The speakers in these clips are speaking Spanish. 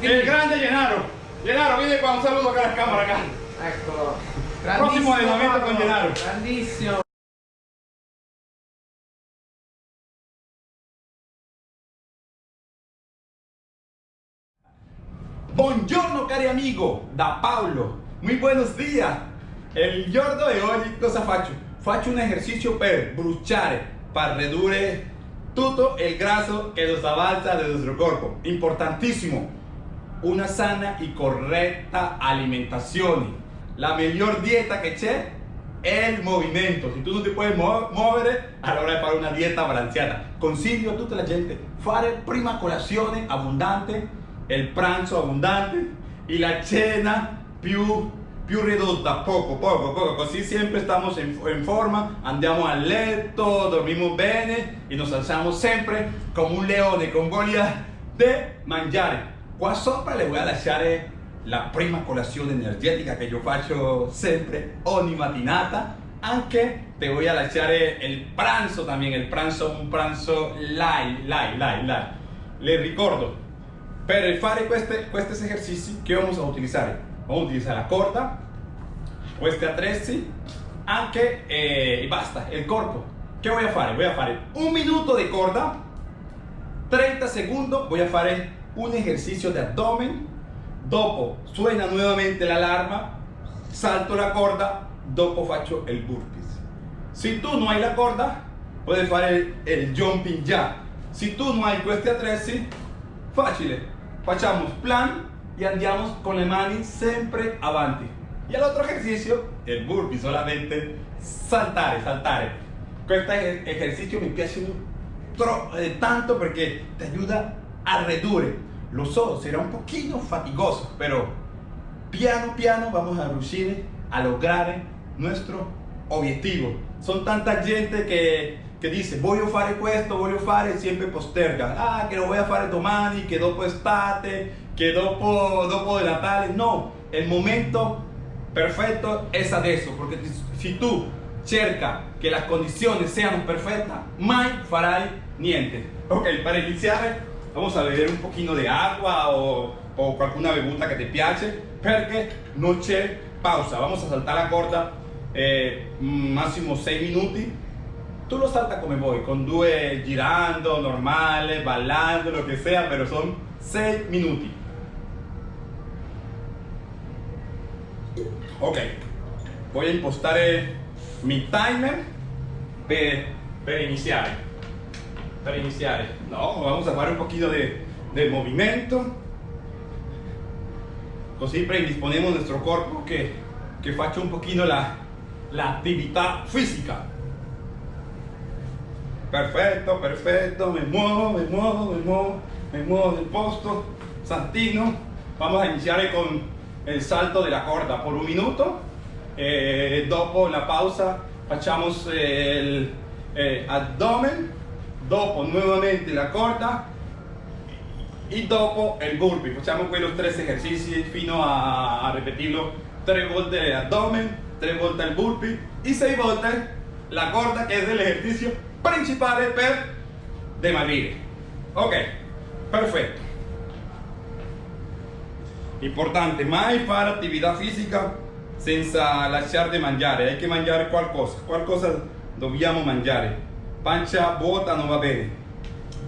El grande Llenaro. Llenaro, viene para un saludo acá a la cámara acá. Eccolo. Próximo allenamento con Paolo, Gennaro. Grandissimo. Buongiorno cari amigo, da Paolo. Muy buenos días. El giorno di oggi cosa faccio? Faccio un esercizio per bruciare, per ridurre tutto il grasso che nos avanza del nostro corpo. Importantissimo. Una sana y correcta alimentazione. La miglior dieta che c'è è il movimento. Se tu non ti puoi mo- muovere, allora hai fare una dieta balanceata. Consiglio a tutta la gente fare prima colazione abbondante, il pranzo abbondante e la cena più, più ridotta, poco, poco, poco. Così sempre stiamo in, in forma, andiamo a letto, dormiamo bene e nos alzamos sempre come un leone con voglia di mangiare. Qua sopra le voy a lasciare la prima colazione energetica che io faccio sempre ogni mattinata. Anche te voy a lasciare il pranzo también, il pranzo, un pranzo light, light, light, light. Le ricordo, per fare queste, questi esercizi che vamos a utilizzare? Vamos a utilizzare la corda, questi attrezzi, anche eh, e basta, il corpo. Che voy a fare? Voy a fare un minuto di corda, 30 secondi, voy a fare un ejercicio de abdomen, dopo suena nuevamente la alarma, salto la corda, dopo faccio il burpees. Se tu non hai la corda, fare il, il jumping jack. Se tu non hai questi attrezzi, facile. Facciamo plan e andiamo con le mani sempre avanti. E l'altro esercizio, il burpee, solamente saltare, saltare. Questo ejercicio mi piace eh, tanto perché ti aiuta a ridurre. Lo so, será un poquito fatigoso, pero piano piano vamos a riuscire a lograr nuestro obiettivo. Son tanta gente che, che dice voglio fare questo, voglio fare e sempre posterga. Ah, che lo voy a fare domani, che dopo estate, che dopo, dopo de Natale. No, il momento perfetto es adesso, perché se tu cerca che le condizioni siano perfette, mai farai niente. Ok, para iniziare vamos a beber un poquito de agua o, o qualcuna bevuta que te piace perché non c'è pausa. Vamos a saltar la corda eh, máximo 6 minuti. Tú lo saltas come vuoi con due girando normale ballando lo que sea pero son 6 minuti. Ok voy a impostare mi timer per, per per iniziare. No, vamos a fare un poquito de, de movimiento. Così predisponemos nuestro cuerpo que, que un poquito la, la attività fisica. Perfetto, perfetto, me muevo, me muevo, me muevo, me muevo del posto, saltino. Vamos a iniciare con el salto de la corda por un minuto. Eh, dopo la pausa facciamo il eh, abdomen dopo nuovamente la corda e dopo il burpee facciamo quelli tre esercizi fino a, a ripetirlo tre volte l'abdomen tre volte il burpee e sei volte la corda che è l'esercizio principale per dimagrire ok perfetto. Importante mai fare attività fisica senza lasciare di mangiare. Hai che mangiare qualcosa qualcosa dobbiamo mangiare pancia vuota non va bene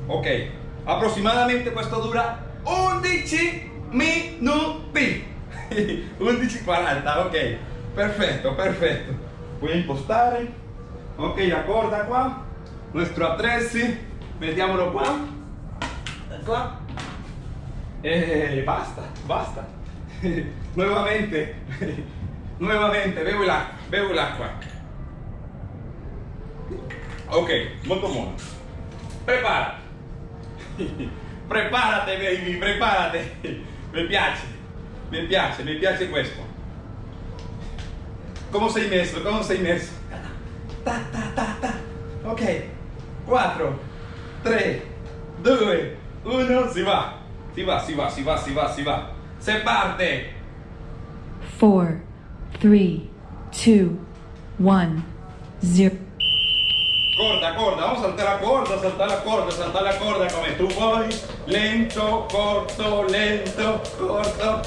ok approssimatamente questo dura 11 minuti 11.40 ok. Perfetto perfetto voy a impostare ok la corda qua nuestro attrezzi mettiamolo qua qua e basta basta. Nuovamente nuovamente bevo l'acqua bevo l'acqua Ok, molto buono. Prepara. Preparate baby, preparate. Mi piace, mi piace, mi piace questo. Come sei messo? Come sei messo? Ta ta ta ta. Ok. 4, 3, 2, 1, si va. Si va, si va, si va, si va, si va. Se parte. 4, 3, 2, 1, 0. Corda, corda, vamos a saltar la corda, saltar la corda, saltar la corda come tu vuoi, lento, corto, lento, corto.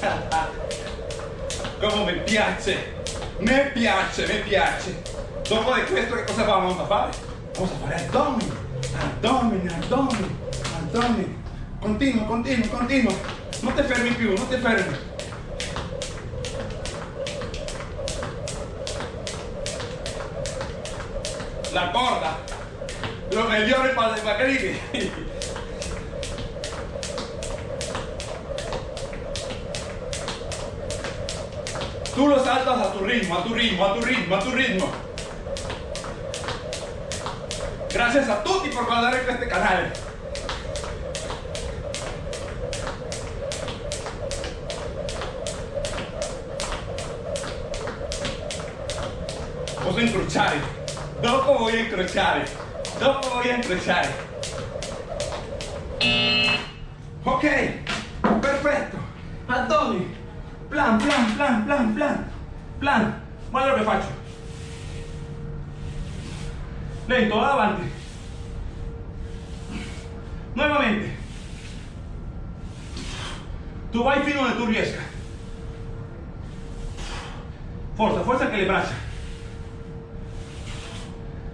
Come mi piace, mi piace, mi piace. Dopo di questo che cosa vamos a fare? Vamos a fare abdomini, abdomini, abdomini, abdomini. Continua, continua, continua. Non ti fermi più, non ti fermi. La corda, lo mejor para el Caribe. Tú lo saltas a tu ritmo, a tu ritmo, a tu ritmo, a tu ritmo. Gracias a tutti por guardar este canal. Dopo a incrociare. Dopo a incrociare. Ok, perfetto. Addoni. Plan, plan, plan, plan, plan. Plan. Guarda lo che faccio. Lento, avanti. Nuevamente. Tu vai fino donde tu riesca. Forza, forza anche le braccia.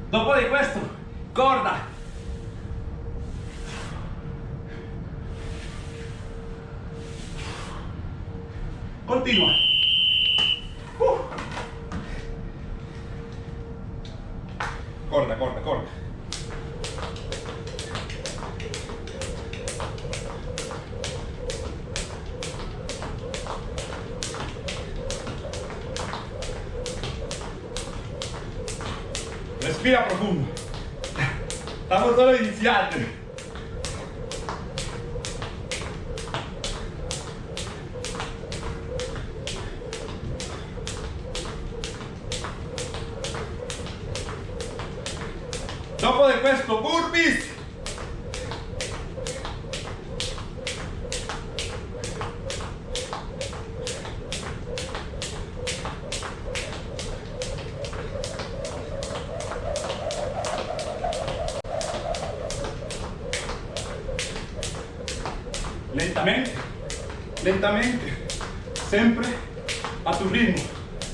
Dopo di questo, corda. Continua. Uh. Corda, corda, corda. Respira profundo. Estamos solo iniciando. Lentamente, siempre a tu ritmo,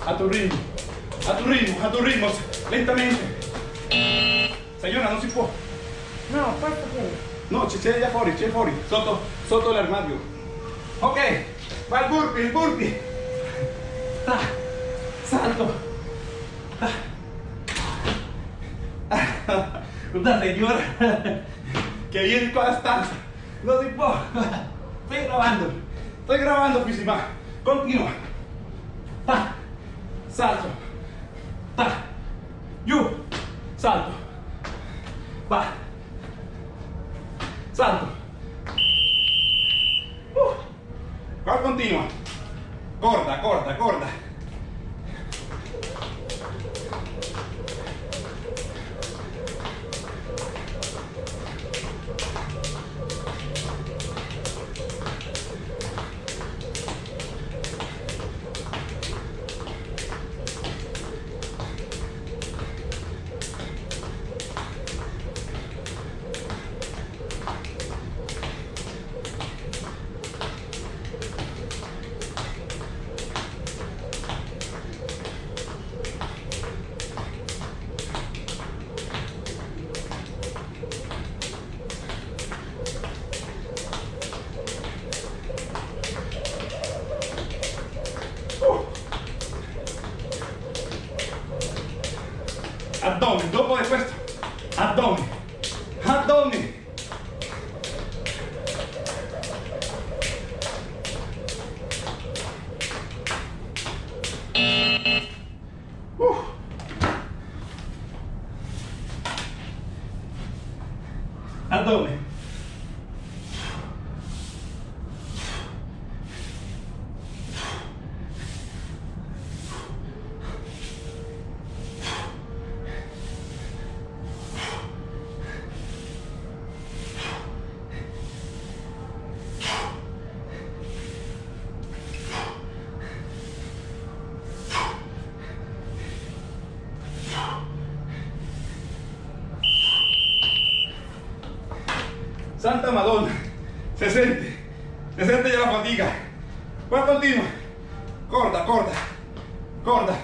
a tu ritmo, a tu ritmo, a tu ritmo, lentamente. Señora, no si può. No, questo qui. No, c'è là fuori, c'è fuori, sotto, sotto l'armadio. Ok, va il burpee, il burpee. Ah, salto. Ah. Una señora que viene con la stanza. No si può. Estoy grabando. Estoy grabando, Fisima. Continua. Ta. Salto. Ta. Giù. Salto. Va. Salto. Uh. Qua continua. Corda, corda, Al doble. se siente se siente ya la fatiga. Pues Va continua. Corta, corta. Corta.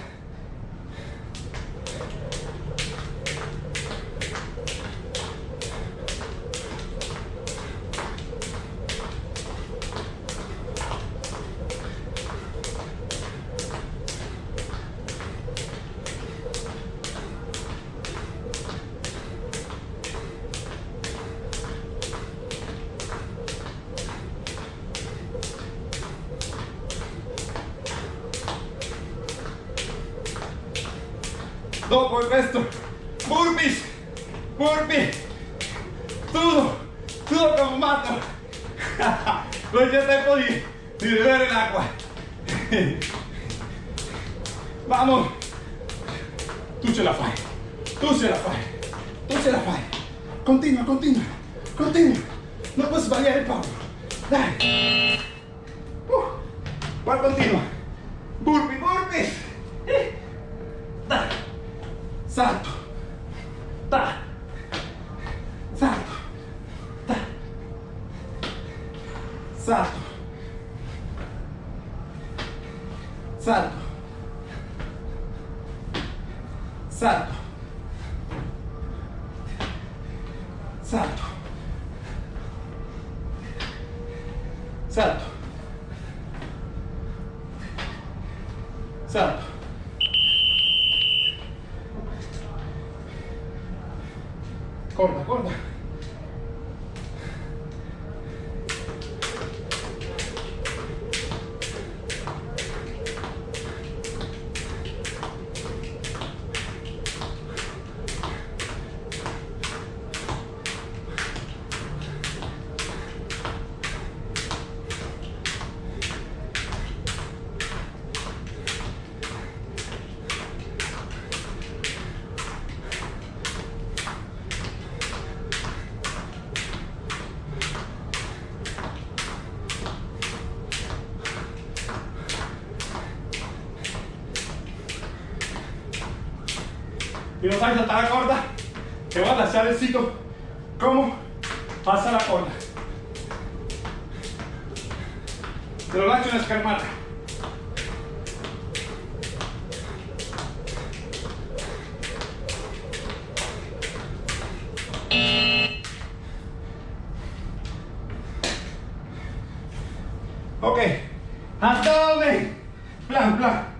Dopo questo, burpees, burpee, todo, todo como mato. Non c'è tempo di, di bere l'acqua. Vamos. Tu ce la fai, tu ce la fai, tu ce la fai. Continua, continua, continua. Non puoi sbagliare Paolo. Dai. Uh. Qua continua. Burpee, burpee. Eh. Dai. Salto. Ta. Salto. Ta. Salto. Salto. Salto. Salto. Salto. Salto. Corta, corta. Y no sabes saltar la corda, te vas a lanzar el sitio como pasa la corda. Te lo lanzo en la escarmata. Ok, abdomen, plan, plan.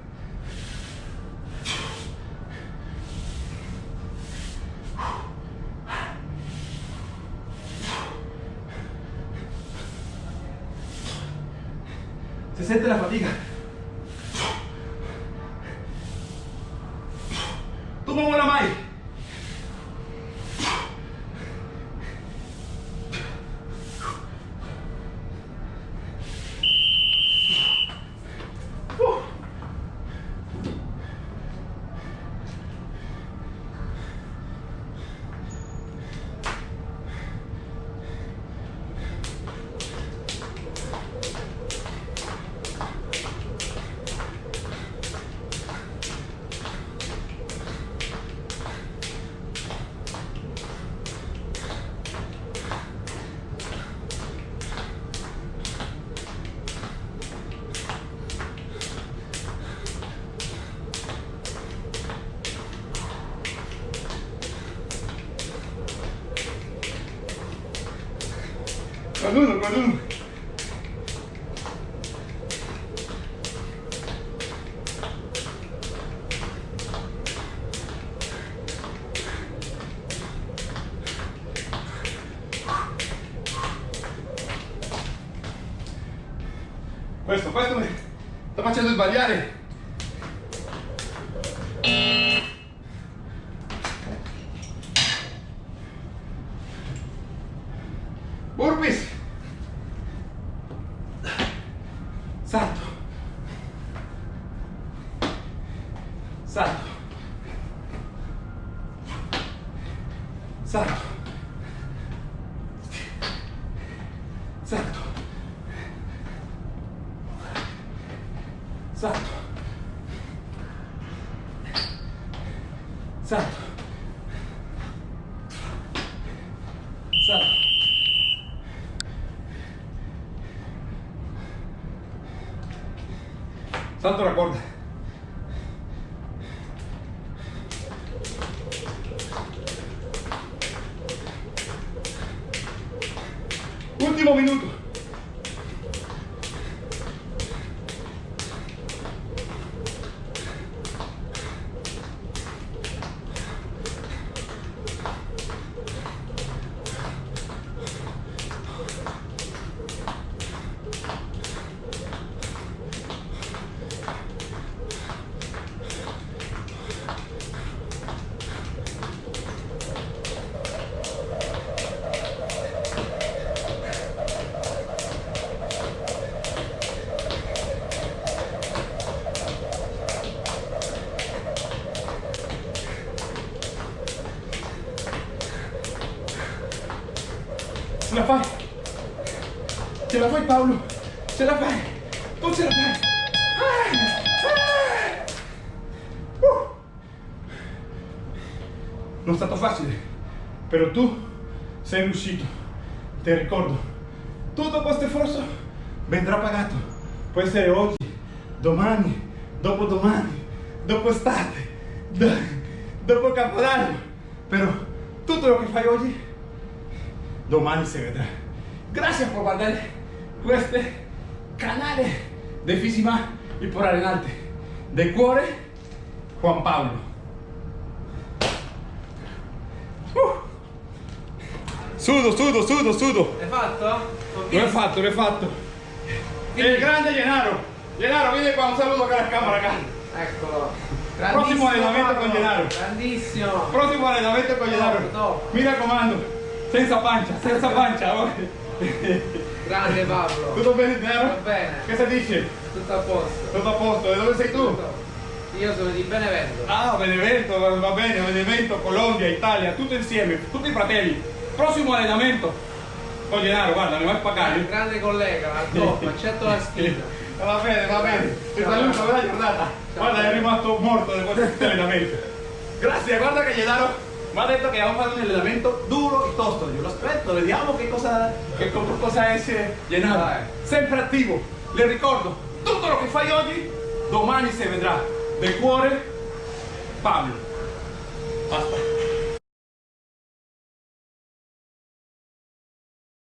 Con uno. Questo, questo mi sta facendo sbagliare. Burpees. Salto la corda. Último minuto. Paolo! Ce la fai! Tu ce la fai! Ah! Ah! Uh! Non è stato facile, però tu sei riuscito. Ti ricordo, tutto questo sforzo vendrà pagato. Può essere oggi, domani, dopodomani, dopo estate, do- dopo Capodanno. Però tutto lo che fai oggi domani se vedrà. Grazie per guardare questo canale di Fisima e per allenarte. De cuore, Juan Paolo. Uh. Sudo, sudo, sudo, sudo. Hai fatto? Ho L'ho fatto, l'ho fatto. Il grande Gennaro. Gennaro, vieni qua, un saluto la camera acá. Eccolo. Prossimo allenamento Paolo. con Gennaro. Grandissimo. Prossimo allenamento con Gennaro. Mi raccomando, senza pancia, senza pancia. Grande Pablo. Tutto bene Gennaro? Va bene. Che si dice? Tutto a posto. Tutto a posto, di dove sei tu? Tutto. Io sono di Benevento. Ah, Benevento, va- bene, Benevento, Colombia, Italia, tutto insieme, tutti i fratelli. Prossimo allenamento con Gennaro, guarda, mi vai a pagare. Grande collega, al top, accetto la sfida. Va bene, va bene. Ti saluto, buona giornata. Guarda, è rimasto morto di questo allenamento. Grazie, guarda che Gennaro ha detto che vamos a fare un allenamento duro e tosto. Io lo aspetto, vediamo che cosa, che co- cosa è Gennaro. Dai. Sempre attivo. Le ricordo, tutto lo che fai oggi, domani si vedrà. Del cuore, Pablo. Basta.